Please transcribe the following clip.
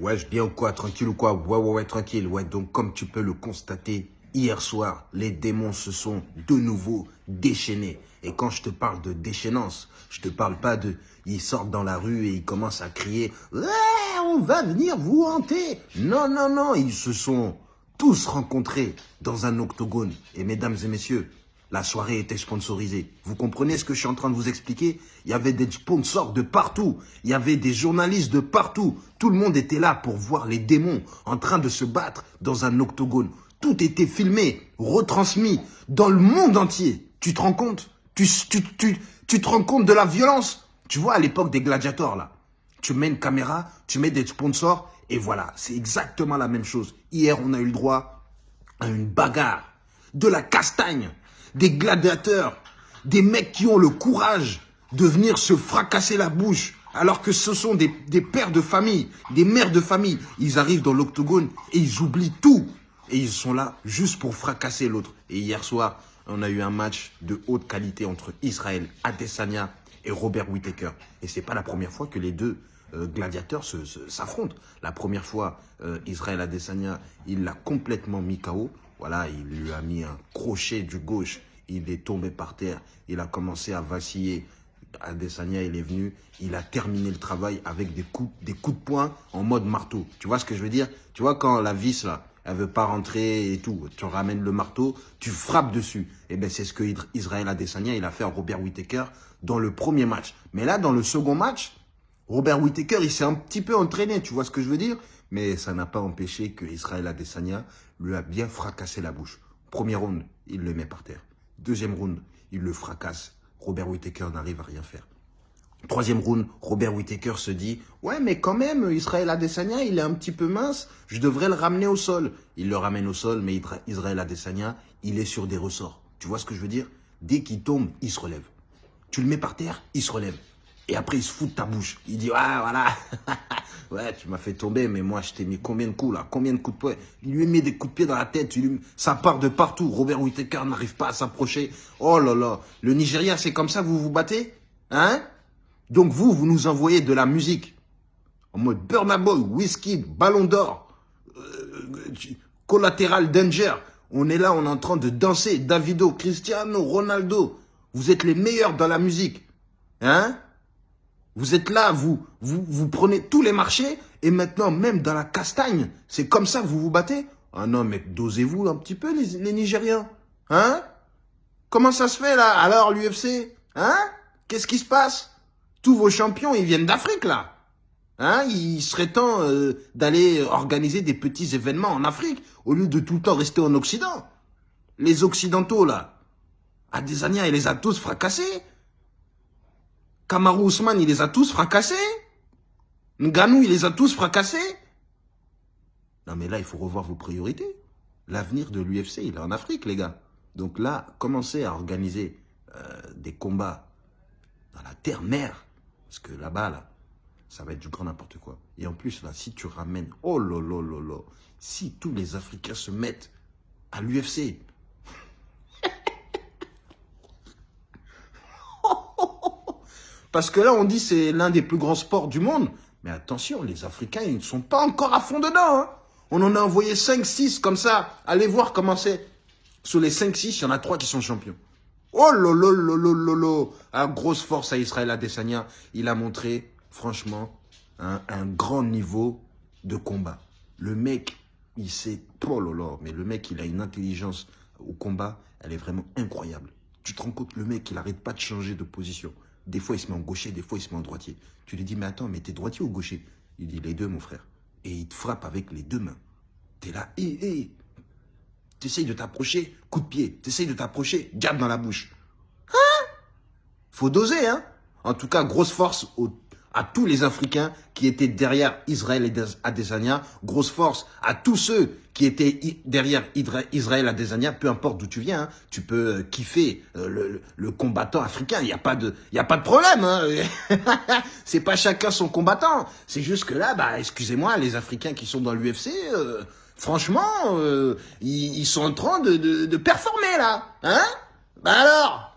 Ouais, je bien ou quoi Tranquille ou quoi? Ouais, ouais, ouais, tranquille. Ouais, donc comme tu peux le constater, hier soir, les démons se sont de nouveau déchaînés. Et quand je te parle de déchaînance, je te parle pas de... Ils sortent dans la rue et ils commencent à crier « Ouais, on va venir vous hanter !» Non, non, non, ils se sont tous rencontrés dans un octogone. Et mesdames et messieurs, la soirée était sponsorisée. Vous comprenez ce que je suis en train de vous expliquer? Il y avait des sponsors de partout. Il y avait des journalistes de partout. Tout le monde était là pour voir les démons en train de se battre dans un octogone. Tout était filmé, retransmis dans le monde entier. Tu te rends compte? Tu, tu, tu, tu te rends compte de la violence? Tu vois, à l'époque des gladiateurs, là, tu mets une caméra, tu mets des sponsors, et voilà, c'est exactement la même chose. Hier, on a eu le droit à une bagarre, de la castagne, des gladiateurs, des mecs qui ont le courage de venir se fracasser la bouche, alors que ce sont des, pères de famille, des mères de famille. Ils arrivent dans l'octogone et ils oublient tout. Et ils sont là juste pour fracasser l'autre. Et hier soir, on a eu un match de haute qualité entre Israël Adesanya et Robert Whittaker. Et c'est pas la première fois que les deux euh, gladiateurs s'affrontent. La première fois, euh, Israël Adesanya, il l'a complètement mis KO. Voilà, il lui a mis un crochet du gauche. Il est tombé par terre. Il a commencé à vaciller. Adesanya, il est venu. Il a terminé le travail avec des coups, des coups de poing en mode marteau. Tu vois ce que je veux dire? Tu vois quand la vis, là, elle veut pas rentrer et tout. Tu ramènes le marteau, tu frappes dessus. Et eh ben c'est ce que Israël Adesanya, il a fait à Robert Whittaker dans le premier match. Mais là, dans le second match, Robert Whittaker, il s'est un petit peu entraîné, tu vois ce que je veux dire? Mais ça n'a pas empêché que Israël Adesanya lui a bien fracassé la bouche. Premier round, il le met par terre. Deuxième round, il le fracasse. Robert Whittaker n'arrive à rien faire. Troisième round, Robert Whittaker se dit « Ouais, mais quand même, Israël Adesanya, il est un petit peu mince, je devrais le ramener au sol. » Il le ramène au sol, mais Israël Adesanya, il est sur des ressorts. Tu vois ce que je veux dire? Dès qu'il tombe, il se relève. Tu le mets par terre, il se relève. Et après, il se fout de ta bouche. Il dit, ah, voilà, ouais, tu m'as fait tomber, mais moi, je t'ai mis combien de coups, là? Combien de coups de poing? Il lui met des coups de pied dans la tête, ça part de partout. Robert Whittaker n'arrive pas à s'approcher. Oh là là, le Nigeria, c'est comme ça que vous vous battez? Hein? Donc vous, vous nous envoyez de la musique. En mode Burna Boy, Whisky, Ballon d'Or, euh, Collateral Danger. On est là, on est en train de danser. Davido, Cristiano, Ronaldo. Vous êtes les meilleurs dans la musique. Hein? Vous êtes là, vous, vous, vous prenez tous les marchés et maintenant, même dans la castagne, c'est comme ça que vous vous battez? Ah non, mais dosez-vous un petit peu, les, les Nigériens. Hein? Comment ça se fait, là, alors, l'UFC Hein? Qu'est-ce qui se passe? Tous vos champions, ils viennent d'Afrique, là. Hein? Il serait temps euh, d'aller organiser des petits événements en Afrique, au lieu de tout le temps rester en Occident. Les Occidentaux, là, à des années, ils les a tous fracassés. Kamaru Ousmane, il les a tous fracassés. Nganou, il les a tous fracassés. Non, mais là, il faut revoir vos priorités. L'avenir de l'UFC, il est en Afrique, les gars. Donc là, commencez à organiser euh, des combats dans la terre-mère. Parce que là-bas, là, ça va être du grand n'importe quoi. Et en plus, là, si tu ramènes... Oh là là Si tous les Africains se mettent à l'UFC, Parce que là, on dit c'est l'un des plus grands sports du monde. Mais attention, les Africains, ils ne sont pas encore à fond dedans. Hein. On en a envoyé 5-6 comme ça. Allez voir comment c'est. Sur les 5-6, il y en a 3 qui sont champions. Oh lolo lolo lolo Un grosse force à Israël Adesanya. Il a montré, franchement, un, grand niveau de combat. Le mec, il sait... Oh lolo, mais le mec, il a une intelligence au combat. Elle est vraiment incroyable. Tu te rends compte, le mec, il n'arrête pas de changer de position. Des fois, il se met en gaucher, des fois, il se met en droitier. Tu lui dis, mais attends, mais t'es droitier ou gaucher? Il dit, les deux, mon frère. Et il te frappe avec les deux mains. T'es là, hé, hé. T'essayes de t'approcher, coup de pied. T'essayes de t'approcher, garde dans la bouche. Hein? Faut doser, hein? En tout cas, grosse force au à tous les Africains qui étaient derrière Israël et Adesanya, grosse force à tous ceux qui étaient derrière Israël Adesanya, peu importe d'où tu viens, hein, tu peux euh, kiffer euh, le, combattant africain, il n'y a pas de y a pas de problème hein. C'est pas chacun son combattant, c'est juste que là bah excusez-moi les Africains qui sont dans l'UFC euh, franchement ils, sont en train de, de, de performer là, hein. Bah alors?